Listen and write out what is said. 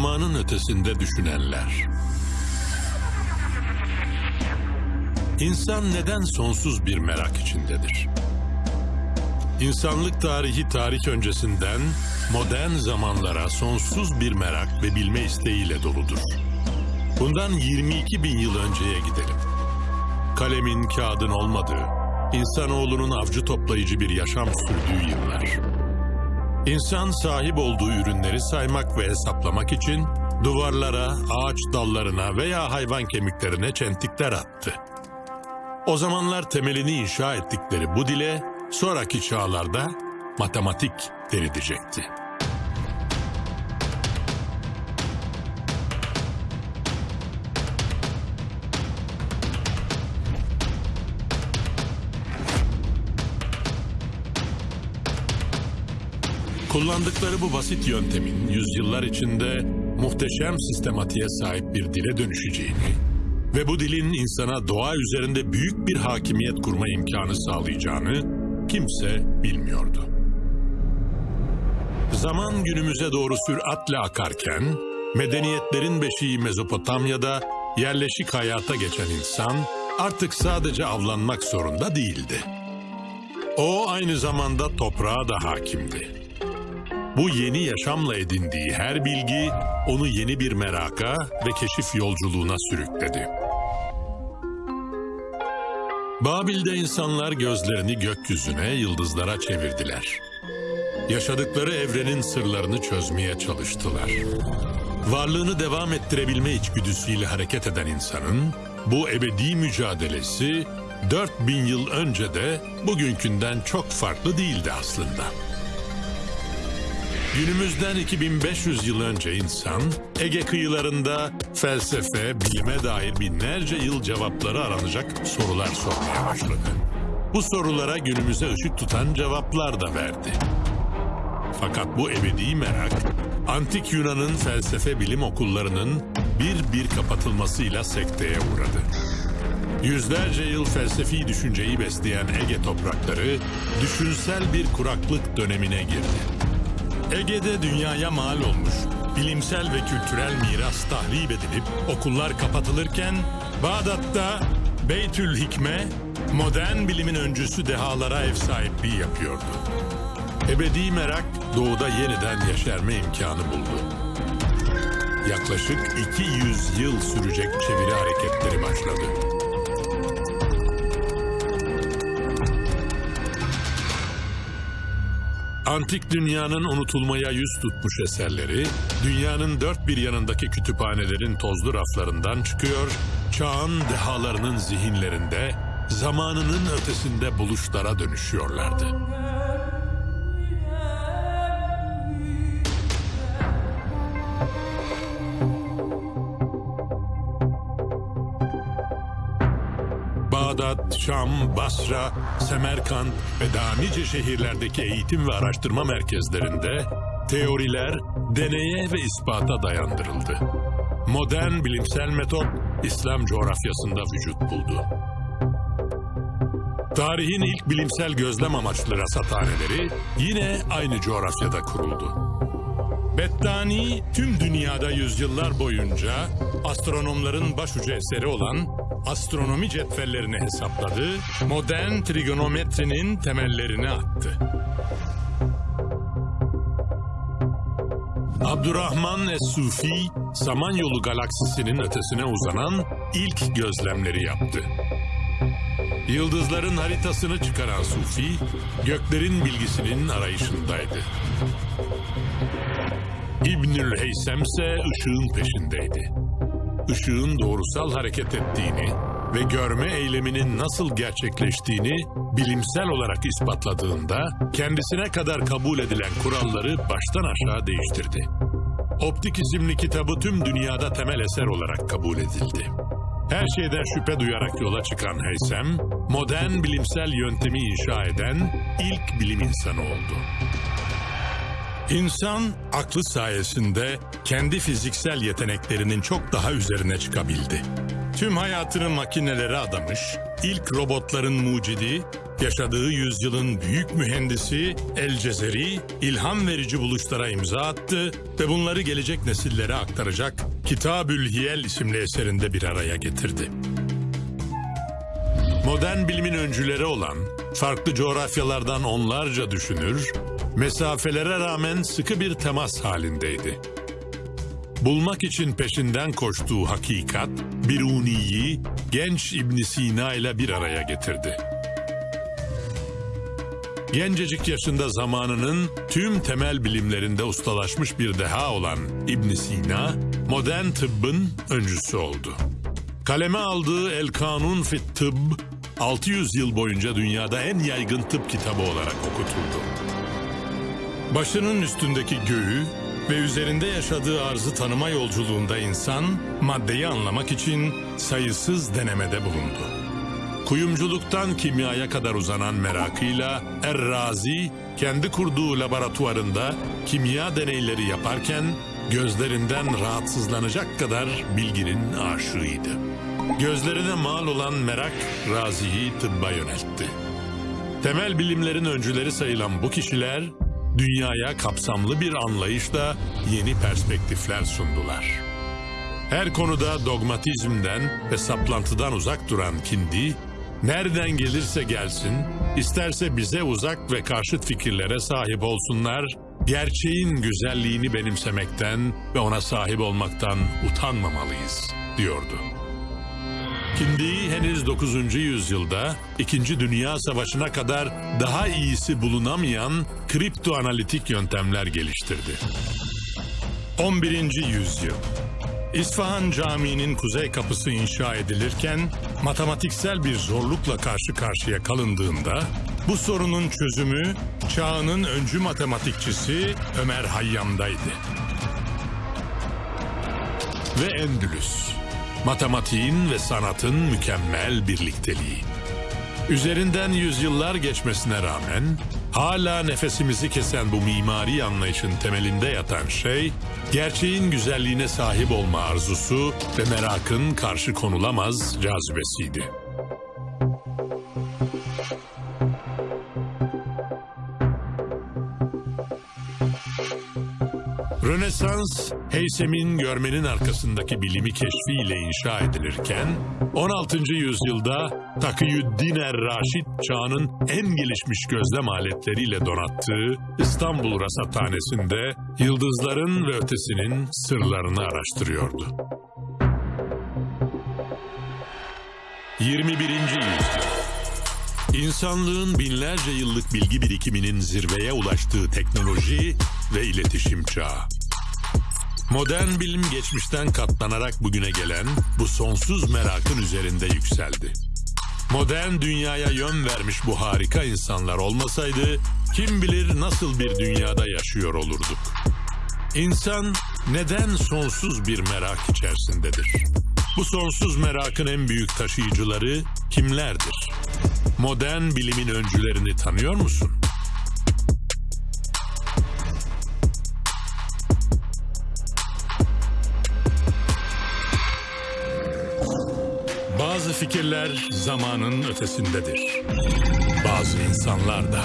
Zamanın ötesinde düşünenler. İnsan neden sonsuz bir merak içindedir? İnsanlık tarihi tarih öncesinden modern zamanlara sonsuz bir merak ve bilme isteğiyle doludur. Bundan 22 bin yıl önceye gidelim. Kalemin, kağıdın olmadığı, insanoğlunun avcı toplayıcı bir yaşam sürdüğü yıllar. İnsan sahip olduğu ürünleri saymak ve hesaplamak için duvarlara, ağaç dallarına veya hayvan kemiklerine çentikler attı. O zamanlar temelini inşa ettikleri bu dile sonraki çağlarda matematik denilecekti. Kullandıkları bu basit yöntemin yüzyıllar içinde muhteşem sistematiğe sahip bir dile dönüşeceğini ve bu dilin insana doğa üzerinde büyük bir hakimiyet kurma imkanı sağlayacağını kimse bilmiyordu. Zaman günümüze doğru süratle akarken, medeniyetlerin beşiği Mezopotamya'da yerleşik hayata geçen insan artık sadece avlanmak zorunda değildi. O aynı zamanda toprağa da hakimdi. Bu yeni yaşamla edindiği her bilgi onu yeni bir meraka ve keşif yolculuğuna sürükledi. Babil'de insanlar gözlerini gökyüzüne, yıldızlara çevirdiler. Yaşadıkları evrenin sırlarını çözmeye çalıştılar. Varlığını devam ettirebilme içgüdüsüyle hareket eden insanın bu ebedi mücadelesi 4000 yıl önce de bugünkünden çok farklı değildi aslında. Günümüzden 2500 yıl önce insan, Ege kıyılarında felsefe, bilime dair binlerce yıl cevapları aranacak sorular sormaya başladı. Bu sorulara günümüze ışık tutan cevaplar da verdi. Fakat bu ebedi merak, Antik Yunan'ın felsefe bilim okullarının bir bir kapatılmasıyla sekteye uğradı. Yüzlerce yıl felsefi düşünceyi besleyen Ege toprakları, düşünsel bir kuraklık dönemine girdi. Ege'de dünyaya mal olmuş, bilimsel ve kültürel miras tahrip edilip okullar kapatılırken, Bağdat'ta Beytül Hikme, modern bilimin öncüsü dehalara ev sahipliği yapıyordu. Ebedi merak doğuda yeniden yeşerme imkanı buldu. Yaklaşık 200 yıl sürecek çeviri hareketleri başladı. Antik dünyanın unutulmaya yüz tutmuş eserleri, dünyanın dört bir yanındaki kütüphanelerin tozlu raflarından çıkıyor, çağın dehalarının zihinlerinde, zamanının ötesinde buluşlara dönüşüyorlardı. Bağdat, Şam, Basra, Semerkant ve daha nice şehirlerdeki eğitim ve araştırma merkezlerinde teoriler deneye ve ispata dayandırıldı. Modern bilimsel metot İslam coğrafyasında vücut buldu. Tarihin ilk bilimsel gözlem amaçlı rasathaneleri yine aynı coğrafyada kuruldu. Bettani tüm dünyada yüzyıllar boyunca astronomların başucu eseri olan astronomi cetvellerini hesapladı, modern trigonometrinin temellerini attı. Abdurrahman Es-Sufi, Samanyolu galaksisinin ötesine uzanan ilk gözlemleri yaptı. Yıldızların haritasını çıkaran Sufi, göklerin bilgisinin arayışındaydı. İbnül Heysem ise ışığın peşindeydi. Işığın doğrusal hareket ettiğini ve görme eyleminin nasıl gerçekleştiğini bilimsel olarak ispatladığında kendisine kadar kabul edilen kuralları baştan aşağı değiştirdi. Optik isimli kitabı tüm dünyada temel eser olarak kabul edildi. Her şeyden şüphe duyarak yola çıkan Heysem, modern bilimsel yöntemi inşa eden ilk bilim insanı oldu. İnsan aklı sayesinde kendi fiziksel yeteneklerinin çok daha üzerine çıkabildi. Tüm hayatını makinelere adamış, ilk robotların mucidi, yaşadığı yüzyılın büyük mühendisi El Cezeri ilham verici buluşlara imza attı ve bunları gelecek nesillere aktaracak Kitabül Hiyel isimli eserinde bir araya getirdi. Modern bilimin öncüleri olan, farklı coğrafyalardan onlarca düşünür, mesafelere rağmen sıkı bir temas halindeydi. Bulmak için peşinden koştuğu hakikat, Biruni'yi genç ibn Sina ile bir araya getirdi. Gencecik yaşında zamanının tüm temel bilimlerinde ustalaşmış bir deha olan ibn Sina, modern tıbbın öncüsü oldu. Kaleme aldığı El Kanun fit Tıbb, 600 yıl boyunca dünyada en yaygın tıp kitabı olarak okutuldu. Başının üstündeki göğü ve üzerinde yaşadığı arzı tanıma yolculuğunda insan, maddeyi anlamak için sayısız denemede bulundu. Kuyumculuktan kimyaya kadar uzanan merakıyla Er-Razi kendi kurduğu laboratuvarında kimya deneyleri yaparken gözlerinden rahatsızlanacak kadar bilginin aşığıydı. Gözlerine mal olan merak Razi'yi tıbba yöneltti. Temel bilimlerin öncüleri sayılan bu kişiler dünyaya kapsamlı bir anlayışla yeni perspektifler sundular. Her konuda dogmatizmden ve saplantıdan uzak duran Kindi, nereden gelirse gelsin, isterse bize uzak ve karşıt fikirlere sahip olsunlar, gerçeğin güzelliğini benimsemekten ve ona sahip olmaktan utanmamalıyız, diyordu. Kindi henüz 9. yüzyılda 2. Dünya Savaşı'na kadar daha iyisi bulunamayan kriptoanalitik yöntemler geliştirdi. 11. yüzyıl İsfahan Camii'nin kuzey kapısı inşa edilirken matematiksel bir zorlukla karşı karşıya kalındığında bu sorunun çözümü çağının öncü matematikçisi Ömer Hayyam'daydı. Ve Endülüs matematiğin ve sanatın mükemmel birlikteliği. Üzerinden yüzyıllar geçmesine rağmen hala nefesimizi kesen bu mimari anlayışın temelinde yatan şey, gerçeğin güzelliğine sahip olma arzusu ve merakın karşı konulamaz cazibesiydi. Rönesans, Heysem'in görmenin arkasındaki bilimi keşfiyle inşa edilirken, 16. yüzyılda Takiyüddin er-Raşid çağının en gelişmiş gözlem aletleriyle donattığı İstanbul Rasathanesi'nde yıldızların ve ötesinin sırlarını araştırıyordu. 21. yüzyıl İnsanlığın binlerce yıllık bilgi birikiminin zirveye ulaştığı teknoloji ve iletişim çağı. Modern bilim geçmişten katlanarak bugüne gelen bu sonsuz merakın üzerinde yükseldi. Modern dünyaya yön vermiş bu harika insanlar olmasaydı kim bilir nasıl bir dünyada yaşıyor olurduk. İnsan neden sonsuz bir merak içerisindedir? Bu sonsuz merakın en büyük taşıyıcıları kimlerdir? Modern bilimin öncülerini tanıyor musun? Bazı fikirler zamanın ötesindedir. Bazı insanlar da.